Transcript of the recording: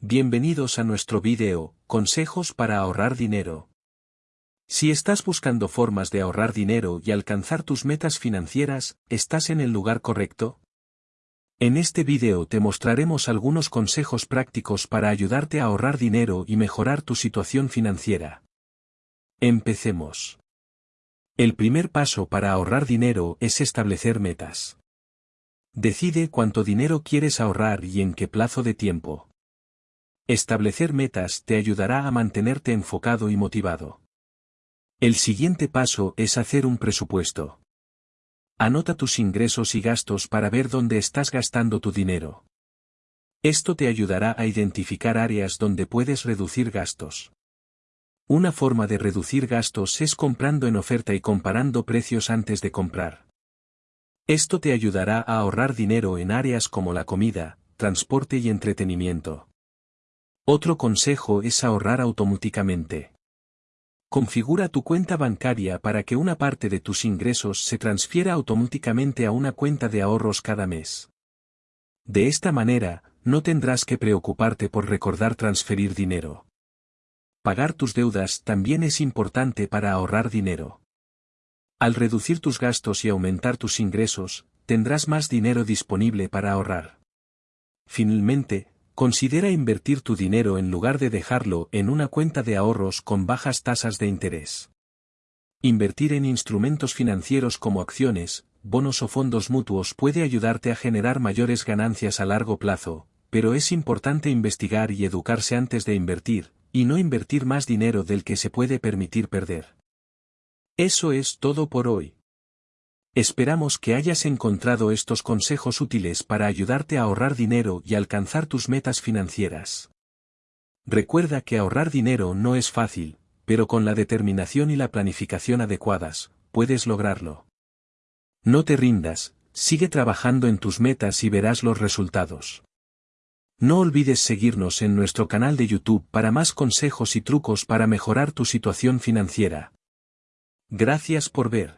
Bienvenidos a nuestro video, Consejos para ahorrar dinero. Si estás buscando formas de ahorrar dinero y alcanzar tus metas financieras, ¿estás en el lugar correcto? En este video te mostraremos algunos consejos prácticos para ayudarte a ahorrar dinero y mejorar tu situación financiera. Empecemos. El primer paso para ahorrar dinero es establecer metas. Decide cuánto dinero quieres ahorrar y en qué plazo de tiempo. Establecer metas te ayudará a mantenerte enfocado y motivado. El siguiente paso es hacer un presupuesto. Anota tus ingresos y gastos para ver dónde estás gastando tu dinero. Esto te ayudará a identificar áreas donde puedes reducir gastos. Una forma de reducir gastos es comprando en oferta y comparando precios antes de comprar. Esto te ayudará a ahorrar dinero en áreas como la comida, transporte y entretenimiento. Otro consejo es ahorrar automáticamente. Configura tu cuenta bancaria para que una parte de tus ingresos se transfiera automáticamente a una cuenta de ahorros cada mes. De esta manera, no tendrás que preocuparte por recordar transferir dinero. Pagar tus deudas también es importante para ahorrar dinero. Al reducir tus gastos y aumentar tus ingresos, tendrás más dinero disponible para ahorrar. Finalmente, Considera invertir tu dinero en lugar de dejarlo en una cuenta de ahorros con bajas tasas de interés. Invertir en instrumentos financieros como acciones, bonos o fondos mutuos puede ayudarte a generar mayores ganancias a largo plazo, pero es importante investigar y educarse antes de invertir, y no invertir más dinero del que se puede permitir perder. Eso es todo por hoy. Esperamos que hayas encontrado estos consejos útiles para ayudarte a ahorrar dinero y alcanzar tus metas financieras. Recuerda que ahorrar dinero no es fácil, pero con la determinación y la planificación adecuadas, puedes lograrlo. No te rindas, sigue trabajando en tus metas y verás los resultados. No olvides seguirnos en nuestro canal de YouTube para más consejos y trucos para mejorar tu situación financiera. Gracias por ver.